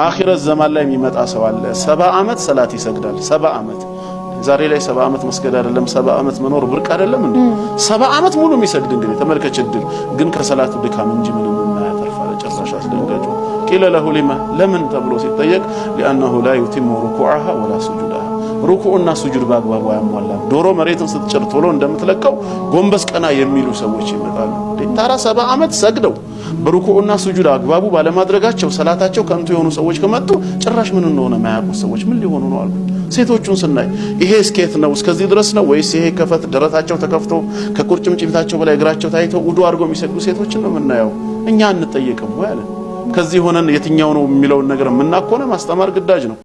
አኺረት ዘማን ላይ የሚመጣ ሰው አለ። ሰባ ዓመት ሰላት ይሰግዳል። ሰባ ዓመት ዛሬ ላይ ሰባ ዓመት መስገድ አይደለም ሰባ ዓመት መኖር ብርቅ አይደለም እንዴ? ሰባ ዓመት ሙሉ የሚሰግድ እንግዲህ ተመልከች። እድል ግን ከሰላቱ ድካም እንጂ ምንም የማያተርፍ ጭራሽ አስደንጋጩ ቂለ ለሁ ሊማ ለምን ተብሎ ሲጠየቅ ሊአነሁ ላ ዩቲሙ ሩኩዓሃ ወላ ሱጁዳሃ ሩኩዕና ሱጁድ በአግባቡ አያሟላም። ዶሮ መሬትን ስትጭር ቶሎ እንደምትለቀው ጎንበስ ቀና የሚሉ ሰዎች ይመጣሉ። ታራ ሰባ ዓመት ሰግደው በሩኩዕና ሱጁድ አግባቡ ባለማድረጋቸው ሰላታቸው ከንቱ የሆኑ ሰዎች ከመጡ ጭራሽ ምን እንደሆነ ማያውቁት ሰዎች ምን ሊሆኑ ነው አሉ። ሴቶቹን ስናይ ይሄ እስኬት ነው እስከዚህ ድረስ ነው ወይስ ይሄ ከፈት ደረታቸው ተከፍቶ ከቁርጭምጭሚታቸው በላይ እግራቸው ታይተው ውዱ አድርገው የሚሰግዱ ሴቶችን ነው የምናየው። እኛ አንጠየቅም ወይ አለ። ከዚህ ሆነን የትኛው ነው የሚለውን ነገር የምናኮነ ማስተማር ግዳጅ ነው።